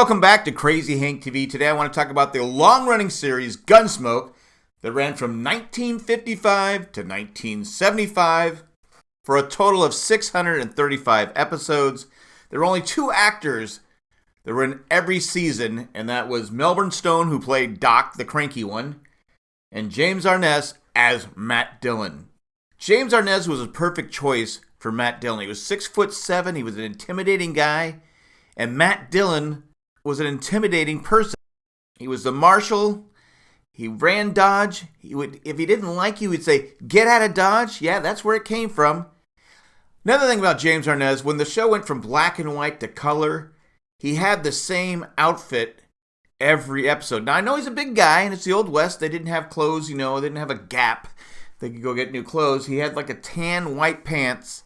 welcome back to Crazy Hank TV. Today I want to talk about the long running series Gunsmoke that ran from 1955 to 1975 for a total of 635 episodes. There were only two actors that were in every season, and that was Milburn Stone, who played Doc, the cranky one, and James Arness as Matt Dillon. James Arness was a perfect choice for Matt Dillon. He was six foot seven, he was an intimidating guy, and Matt Dillon was an intimidating person. He was the marshal. He ran Dodge. He would, if he didn't like you, he'd say, "Get out of Dodge." Yeah, that's where it came from. Another thing about James Arness, when the show went from black and white to color, he had the same outfit every episode. Now I know he's a big guy, and it's the old west. They didn't have clothes, you know, they didn't have a Gap. They could go get new clothes. He had like a tan white pants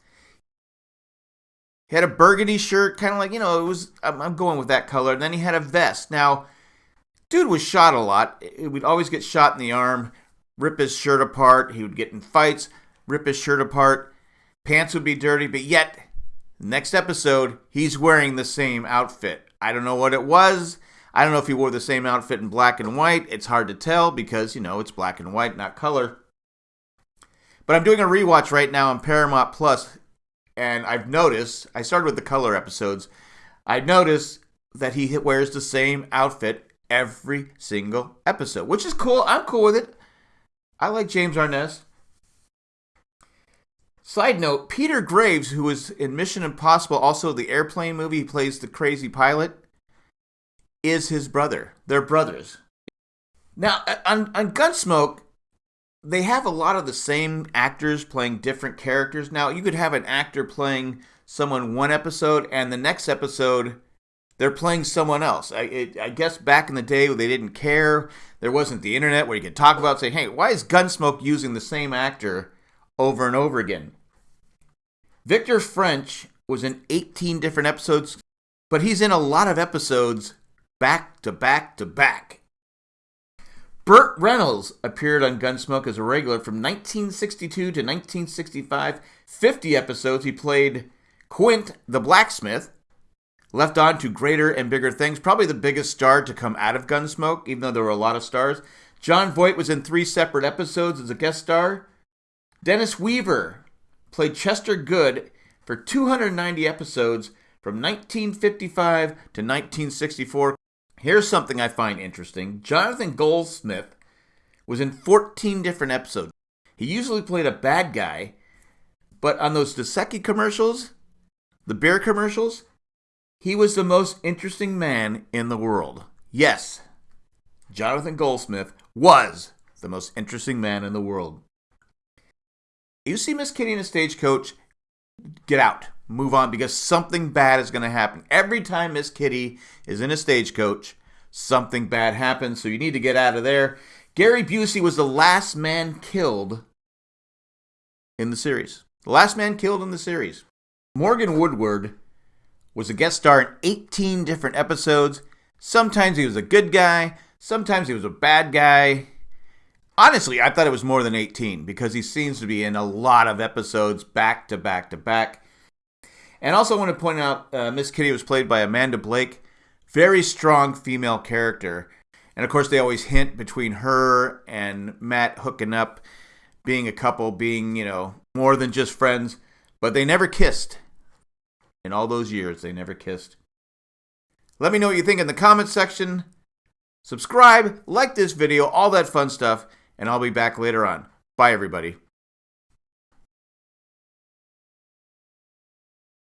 he had a burgundy shirt, kind of like, you know, it was, I'm, I'm, going with that color. And then he had a vest. Now, dude was shot a lot. He would always get shot in the arm, rip his shirt apart. He would get in fights, rip his shirt apart. Pants would be dirty, but yet, next episode, he's wearing the same outfit. I don't know what it was. I don't know if he wore the same outfit in black and white. It's hard to tell because, you know, it's black and white, not color. But I'm doing a rewatch right now on Paramount Plus and I've noticed, I started with the color episodes, I noticed that he wears the same outfit every single episode, which is cool. I'm cool with it. I like James Arness. Side note, Peter Graves, who was in Mission Impossible, also the airplane movie, he plays the crazy pilot, is his brother. They're brothers. Now, on, on Gunsmoke, they have a lot of the same actors playing different characters. Now, you could have an actor playing someone one episode, and the next episode they're playing someone else. I, it, I guess back in the day they didn't care. There wasn't the internet where you could talk about, say, hey, why is Gunsmoke using the same actor over and over again? Victor French was in 18 different episodes, but he's in a lot of episodes back to back to back. Burt Reynolds appeared on Gunsmoke as a regular from 1962 to 1965. 50 episodes. He played Quint the blacksmith. Left on to greater and bigger things. Probably the biggest star to come out of Gunsmoke, even though there were a lot of stars. Jon Voight was in three separate episodes as a guest star. Dennis Weaver played Chester Goode for 290 episodes from 1955 to 1964. Here's something I find interesting Jonathan Goldsmith was in 14 different episodes. He usually played a bad guy, but on those Dos Equis commercials, the beer commercials, he was the most interesting man in the world. Yes, Jonathan Goldsmith was the most interesting man in the world. You see Miss Kitty in a stagecoach, get out move on because something bad is going to happen. Every time Miss Kitty is in a stagecoach, something bad happens, so you need to get out of there. Gary Busey was the last man killed in the series. The last man killed in the series. Morgan Woodward was a guest star in 18 different episodes. Sometimes he was a good guy, sometimes he was a bad guy. Honestly, I thought it was more than 18 because he seems to be in a lot of episodes back to back to back. And also, want to point out uh, Miss Kitty was played by Amanda Blake. Very strong female character. And of course, they always hint between her and Matt hooking up, being a couple, being, you know, more than just friends. But they never kissed. In all those years, they never kissed. Let me know what you think in the comments section. Subscribe, like this video, all that fun stuff, and I'll be back later on. Bye, everybody.